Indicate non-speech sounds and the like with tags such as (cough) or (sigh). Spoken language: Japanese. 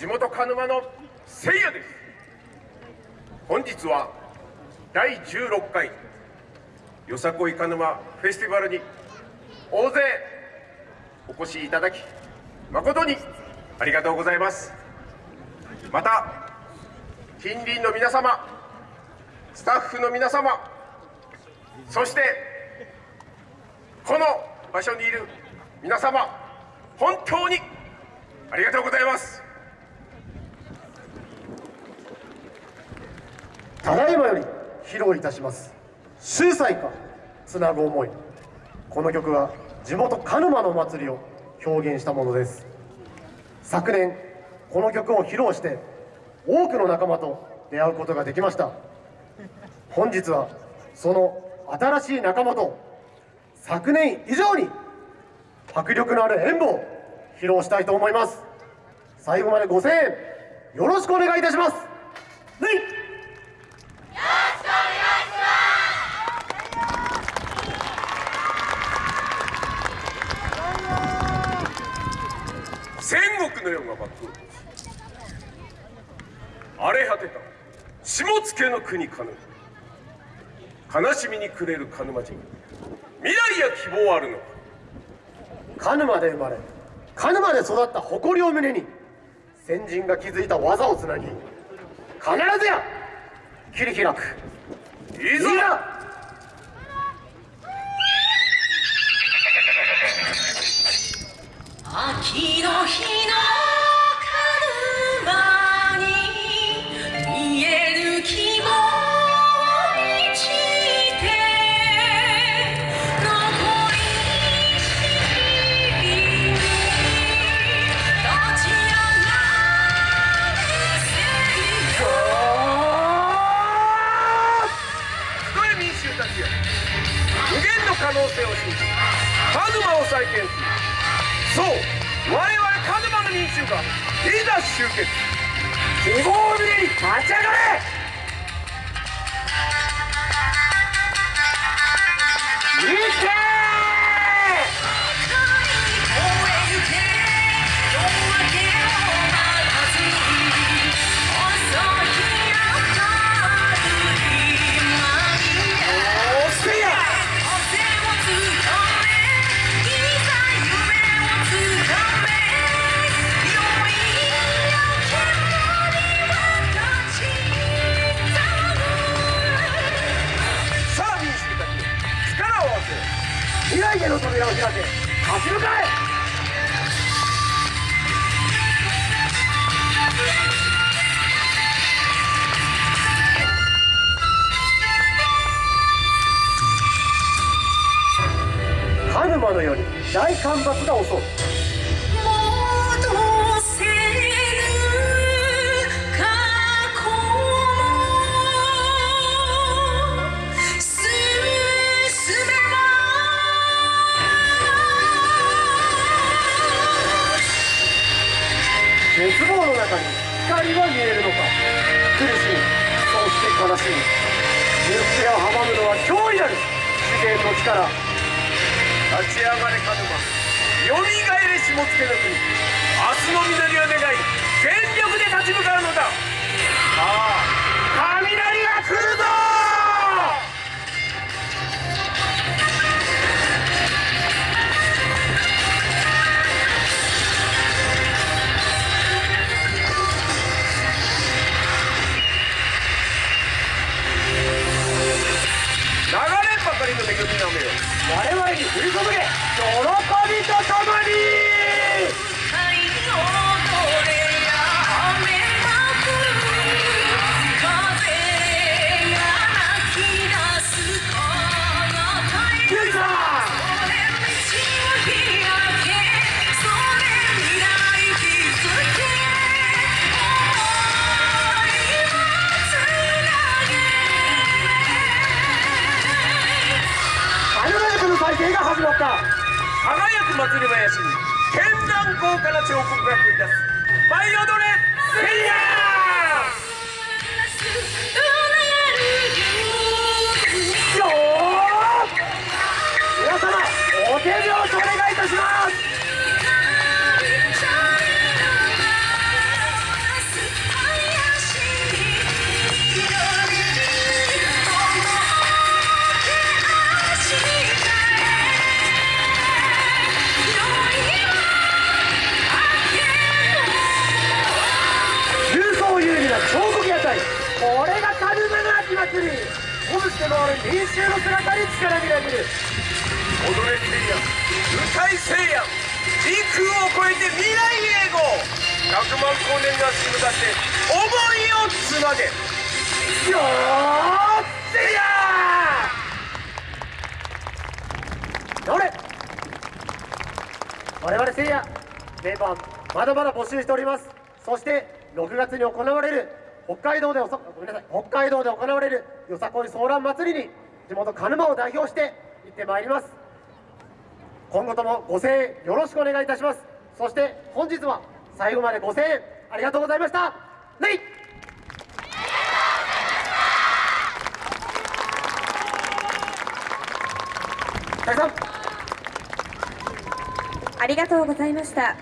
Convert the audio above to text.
地元鹿沼のせいやです。本日は第16回よさこい鹿沼フェスティバルに大勢お越しいただき誠にありがとうございます。また近隣の皆様スタッフの皆様そしてこの場所にいる皆様本当にありがとうございます。ただいまより披露いたします「秀才かつなぐ思い」この曲は地元鹿沼の祭りを表現したものです。昨年この曲を披露して多くの仲間と出会うことができました。本日はその新しい仲間と昨年以上に迫力のある演舞を披露したいと思います。最後までご声援よろしくお願いいたします。戦国の世が幕を荒れ果てた下野の国鹿沼悲しみに暮れる鹿沼人未来や希望あるのか。鹿沼で生まれ。鹿沼で育った誇りを胸に。先人が築いた技をつなぎ。必ずや。切り開く。秋の日の能性を信じカズマを再建す。るそう。我々カズマの民衆がいざ集結。希望を胸に立ち上がれ。扉を開け立ち向かえ鹿沼のように大干ばつが襲う絶望の中に光は見えるのか。苦しみそして悲しみ。行く手を阻むのは脅威なる。自然の力。立ち上がれ鹿沼よみがえれ下野の国。明日の緑を願い全力で立ち向かうのだ。さあ我々に振り注げ喜びとともに輝く祭り林に絢爛豪華な彫刻が繰り出す。舞い踊れせいや回る民衆の姿に力みなぎる踊れせいや歌いせいや時空を超えて未来永劫100万光年の足に向かって思いをつなげよーせいやどれ我々せいやメンバーまだまだ募集しておりますそして6月に行われる北海道でおそごめん。なさい北海道で行われる (laughs) よさこいソーラン祭りに地元鹿沼を代表して行ってまいります。今後ともご声援よろしくお願いいたします。そして本日は最後までご声援ありがとうございました。レイ!大さん。ありがとうございました。